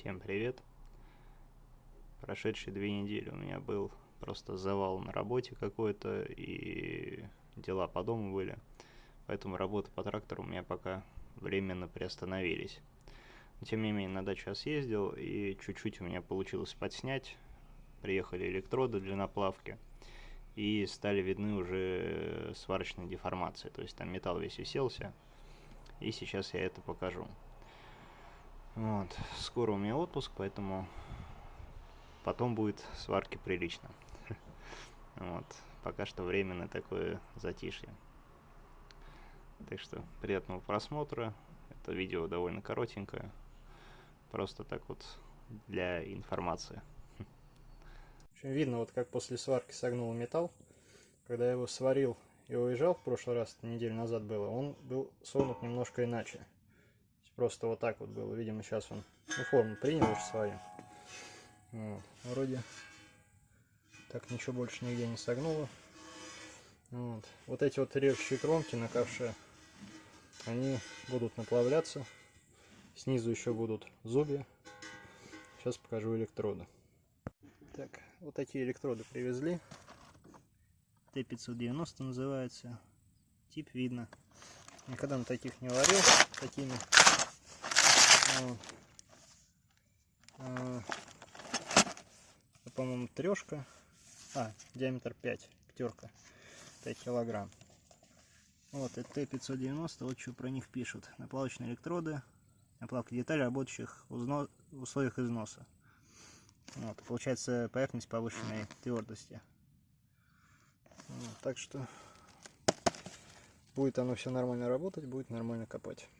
Всем привет! Прошедшие две недели у меня был просто завал на работе какой-то, и дела по дому были. Поэтому работа по трактору у меня пока временно приостановились. Но, тем не менее, на дачу я съездил, и чуть-чуть у меня получилось подснять. Приехали электроды для наплавки, и стали видны уже сварочные деформации. То есть там металл весь уселся, и сейчас я это покажу. Вот. Скоро у меня отпуск, поэтому потом будет сварки прилично. Вот. Пока что временно такое затишье. Так что приятного просмотра. Это видео довольно коротенькое. Просто так вот для информации. Общем, видно, вот как после сварки согнул металл. Когда я его сварил и уезжал в прошлый раз, неделю назад было, он был согнут немножко иначе. Просто вот так вот было. Видимо, сейчас он ну, форму принял уже свою. Вот. Вроде так ничего больше нигде не согнуло. Вот. вот эти вот режущие кромки на ковше, они будут наплавляться. Снизу еще будут зубья. Сейчас покажу электроды. Так, вот такие электроды привезли. Т-590 называется. Тип видно. Никогда на таких не варил. Такими по-моему, трешка. А, диаметр 5, пятерка, 5 килограмм. Вот, это Т-590, вот что про них пишут. Наплавочные электроды, наплавка деталей, работающих в условиях износа. Вот, получается поверхность повышенной твердости. Вот, так что будет оно все нормально работать, будет нормально копать.